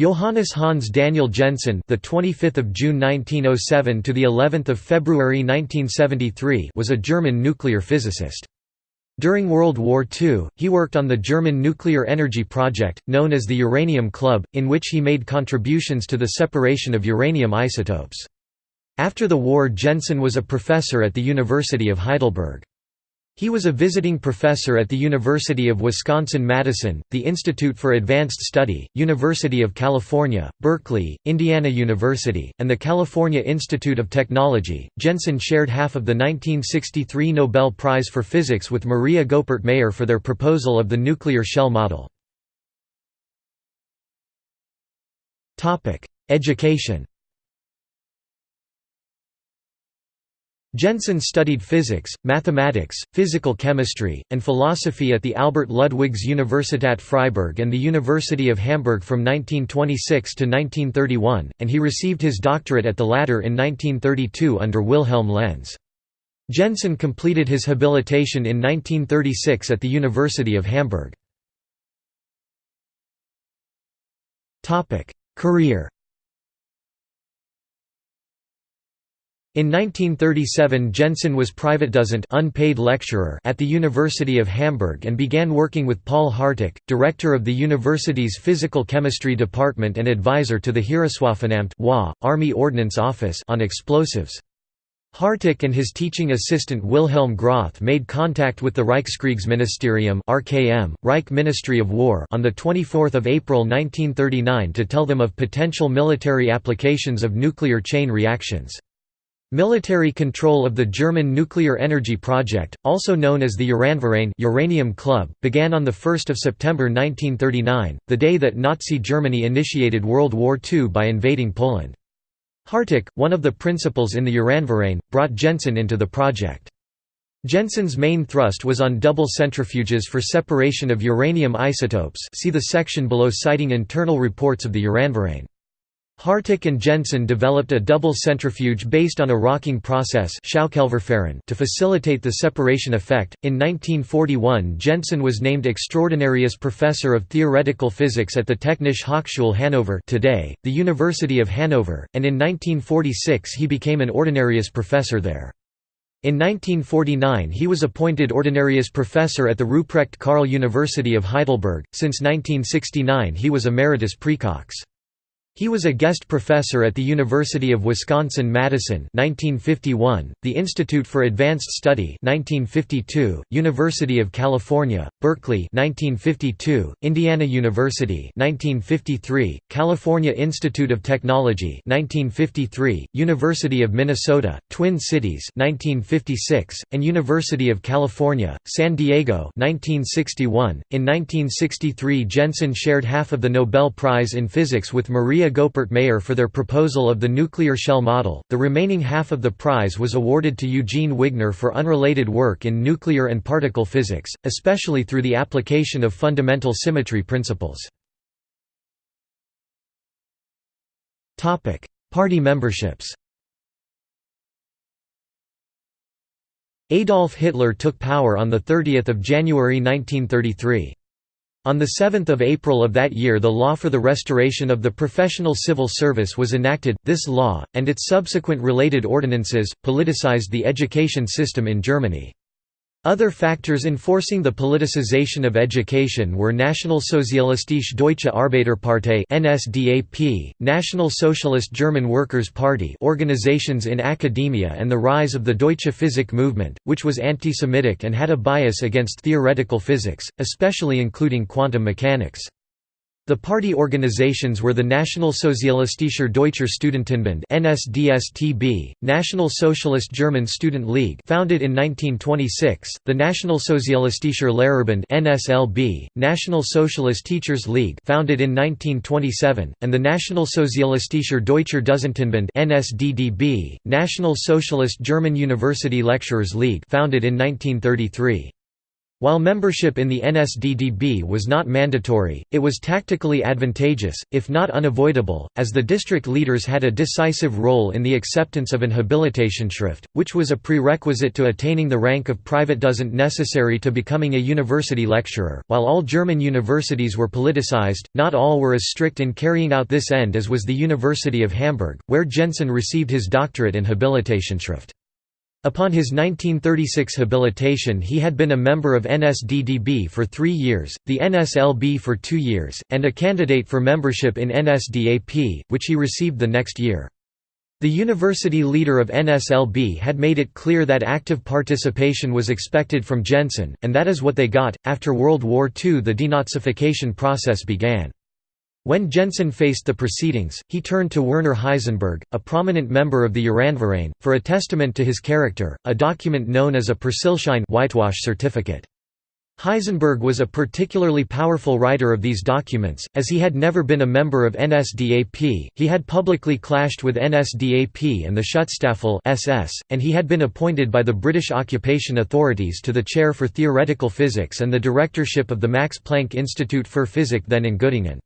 Johannes Hans Daniel Jensen, the 25th of June 1907 to the 11th of February 1973, was a German nuclear physicist. During World War II, he worked on the German nuclear energy project, known as the Uranium Club, in which he made contributions to the separation of uranium isotopes. After the war Jensen was a professor at the University of Heidelberg. He was a visiting professor at the University of Wisconsin-Madison, the Institute for Advanced Study, University of California, Berkeley, Indiana University, and the California Institute of Technology. Jensen shared half of the 1963 Nobel Prize for Physics with Maria Goeppert Mayer for their proposal of the nuclear shell model. Education Jensen studied physics, mathematics, physical chemistry, and philosophy at the Albert Ludwigs Universität Freiburg and the University of Hamburg from 1926 to 1931, and he received his doctorate at the latter in 1932 under Wilhelm Lenz. Jensen completed his habilitation in 1936 at the University of Hamburg. Career In 1937 Jensen was Privatdozent unpaid lecturer at the University of Hamburg and began working with Paul Harteck, director of the university's Physical Chemistry Department and advisor to the Heereswaffenamt Army Ordnance Office on explosives. Harteck and his teaching assistant Wilhelm Groth made contact with the Reichskriegsministerium (RKM), Reich Ministry of War, on the 24th of April 1939 to tell them of potential military applications of nuclear chain reactions. Military control of the German nuclear energy project, also known as the Uranverein Uranium Club, began on 1 September 1939, the day that Nazi Germany initiated World War II by invading Poland. Harteck, one of the principals in the Uranverein, brought Jensen into the project. Jensen's main thrust was on double centrifuges for separation of uranium isotopes see the section below citing internal reports of the Uranverein. Harteck and Jensen developed a double centrifuge based on a rocking process to facilitate the separation effect. In 1941, Jensen was named Extraordinarius Professor of Theoretical Physics at the Technische Hochschule Hannover, today the University of Hanover, and in 1946 he became an Ordinarius Professor there. In 1949 he was appointed Ordinarius Professor at the Ruprecht Karl University of Heidelberg. Since 1969 he was Emeritus Praecox. He was a guest professor at the University of Wisconsin-Madison (1951), the Institute for Advanced Study (1952), University of California, Berkeley (1952), Indiana University (1953), California Institute of Technology (1953), University of Minnesota, Twin Cities (1956), and University of California, San Diego (1961). In 1963, Jensen shared half of the Nobel Prize in Physics with Maria Goeppert Mayer for their proposal of the nuclear shell model. The remaining half of the prize was awarded to Eugene Wigner for unrelated work in nuclear and particle physics, especially through the application of fundamental symmetry principles. Topic: Party memberships. Adolf Hitler took power on 30 January 1933. On 7 April of that year the law for the restoration of the professional civil service was enacted. This law, and its subsequent related ordinances, politicized the education system in Germany. Other factors enforcing the politicization of education were Nationalsozialistische Deutsche Arbeiterpartei (NSDAP), National Socialist German Workers' Party organizations in academia and the rise of the Deutsche Physik movement, which was anti-Semitic and had a bias against theoretical physics, especially including quantum mechanics. The party organizations were the Nationalsozialistischer Deutscher Studentenbund (NSDSTB), National Socialist German Student League, founded in 1926, the Nationalsozialistischer Lehrerbund (NSLB), National Socialist Teachers League, founded in 1927, and the Nationalsozialistischer Deutscher Dozentenbund (NSDDB), National Socialist German University Lecturers League, founded in 1933. While membership in the NSDDB was not mandatory, it was tactically advantageous, if not unavoidable, as the district leaders had a decisive role in the acceptance of an Habilitationsschrift, which was a prerequisite to attaining the rank of Privatdozent necessary to becoming a university lecturer. While all German universities were politicized, not all were as strict in carrying out this end as was the University of Hamburg, where Jensen received his doctorate in Habilitationsschrift. Upon his 1936 habilitation he had been a member of NSDDB for three years, the NSLB for two years, and a candidate for membership in NSDAP, which he received the next year. The university leader of NSLB had made it clear that active participation was expected from Jensen, and that is what they got. After World War II, the denazification process began. When Jensen faced the proceedings, he turned to Werner Heisenberg, a prominent member of the Uranverein, for a testament to his character, a document known as a Persilschein whitewash certificate. Heisenberg was a particularly powerful writer of these documents, as he had never been a member of NSDAP, he had publicly clashed with NSDAP and the Schutzstaffel SS, and he had been appointed by the British occupation authorities to the chair for theoretical physics and the directorship of the Max Planck Institute für Physik then in Göttingen.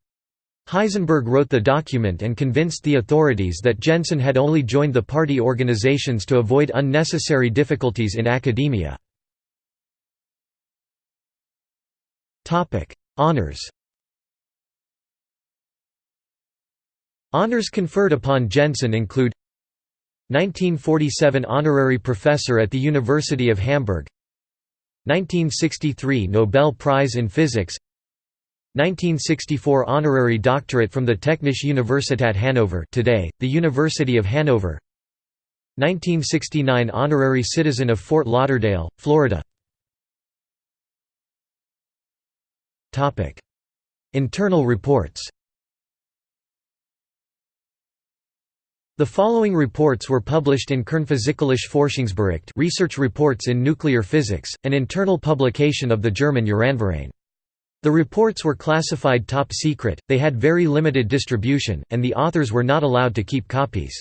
Heisenberg wrote the document and convinced the authorities that Jensen had only joined the party organizations to avoid unnecessary difficulties in academia. Honours Honours conferred upon Jensen include 1947 Honorary Professor at the University of Hamburg 1963 Nobel Prize in Physics 1964 honorary doctorate from the Technische Universität Hannover today, the University of Hanover 1969 honorary citizen of Fort Lauderdale, Florida. Internal reports The following reports were published in Kernphysikalische Forschungsbericht Research Reports in Nuclear Physics, an internal publication of the German Uranverein. The reports were classified top secret, they had very limited distribution, and the authors were not allowed to keep copies.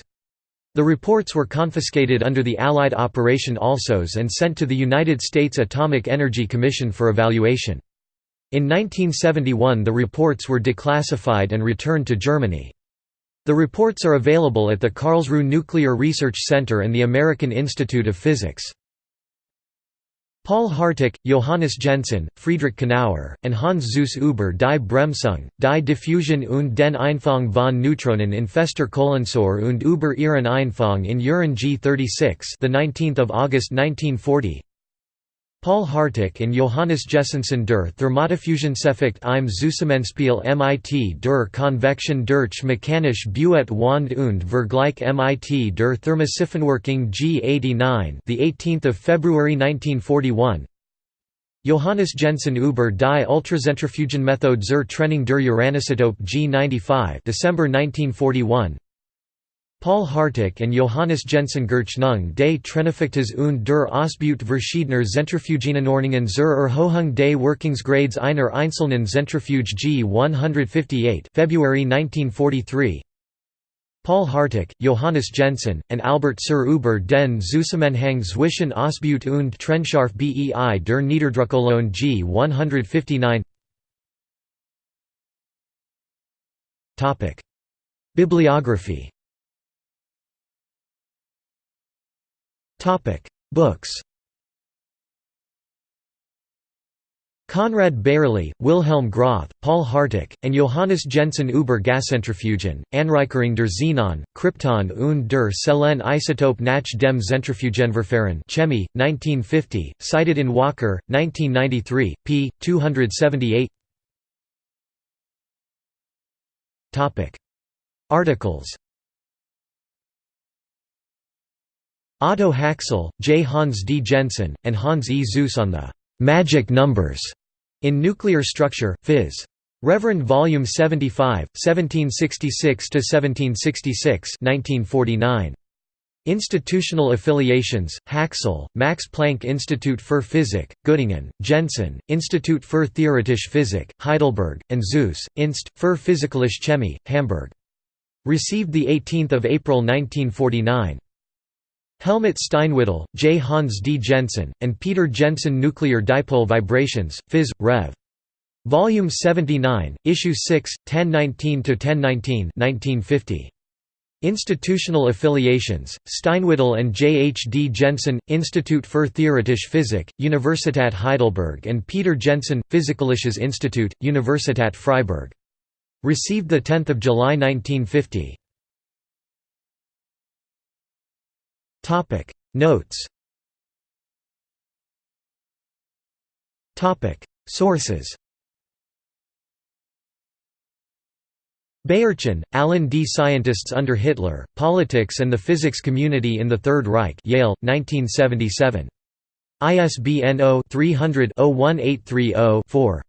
The reports were confiscated under the Allied Operation Alsos and sent to the United States Atomic Energy Commission for evaluation. In 1971 the reports were declassified and returned to Germany. The reports are available at the Karlsruhe Nuclear Research Center and the American Institute of Physics. Paul Harteck, Johannes Jensen, Friedrich Knauer, and Hans Suess über die Bremsung, die Diffusion und den Einfang von Neutronen in fester Kohlensäure und über ihren Einfang in Uran G36 the 19th of August 1940 Paul Harteck and Johannes Jensen der Thermodiffusionseffekt im Zusammenspiel mit der Konvection durch mechanisch Buet Wand und Vergleich mit der Thermosiphonwirkung G89 the 18th of February 1941 Johannes Jensen über die Ultrazentrifugenmethode zur Trennung der Uranisotope G95 December 1941 Paul Harteck and Johannes Jensen Gerchnung des Trenneffektes und der Ausbeut verschiedener Zentrifugenanordnungen zur Erhöhung des Wirkungsgrades einer einzelnen Zentrifuge G 158 February 1943 Paul Harteck, Johannes Jensen, and Albert Suhr über den Zusammenhang zwischen Ausbeut und Trennscharf bei der Niederdruckolon G 159 Bibliography Books Konrad Bayerle, Wilhelm Groth, Paul Harteck, and Johannes Jensen über Gaszentrifugen, Anreicherung der Xenon, Krypton und der Selen Isotope nach dem Zentrifugenverfahren Chemie, 1950, cited in Walker, 1993, p. 278 Articles Otto Haxel, J. Hans D. Jensen, and Hans E. Suess on the «magic numbers» in Nuclear Structure, Phys. Reverend Vol. 75, 1766–1766 1949. Institutional affiliations, Haxel, Max Planck Institute für Physik, Göttingen, Jensen, Institut für Theoretische Physik, Heidelberg, and Suess, Inst. für Physikalische Chemie, Hamburg. Received 18 April 1949. Helmut Steinwedel, J. Hans D. Jensen, and Peter Jensen Nuclear Dipole Vibrations, Phys. Rev. Volume 79, Issue 6, 1019–1019 1950. Institutional affiliations, Steinwedel and J. H. D. Jensen, Institut für Theoretische Physik, Universität Heidelberg and Peter Jensen, Physikalisches Institut, Universität Freiburg. Received 10 July 1950. Notes. Topic. Sources. Beyerchen, Alan D. Scientists under Hitler, Politics and the Physics Community in the Third Reich Yale, 1977. ISBN 0-300-01830-4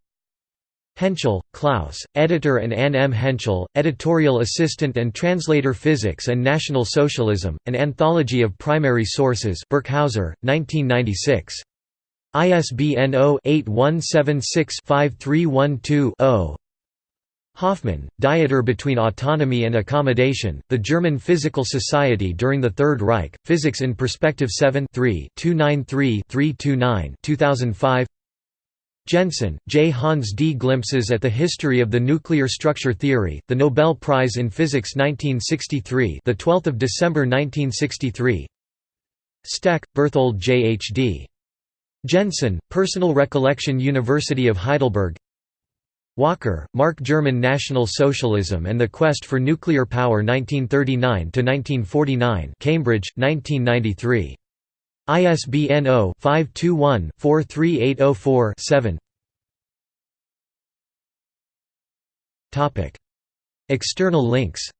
Hentschel, Klaus, editor and Ann M. Hentschel, editorial assistant and translator Physics and National Socialism, An Anthology of Primary Sources Birkhäuser, 1996. ISBN 0-8176-5312-0 Hoffmann, Dieter Between Autonomy and Accommodation, The German Physical Society During the Third Reich, Physics in Perspective 7 293-329 2005 Jensen, J. Hans D. Glimpses at the History of the Nuclear Structure Theory, the Nobel Prize in Physics 1963, the 12th of December 1963. Stech, Berthold J. H. D. Jensen, Personal Recollection University of Heidelberg. Walker, Mark German National Socialism and the Quest for Nuclear Power 1939 to 1949, Cambridge, 1993. ISBN 0-521-43804-7 External links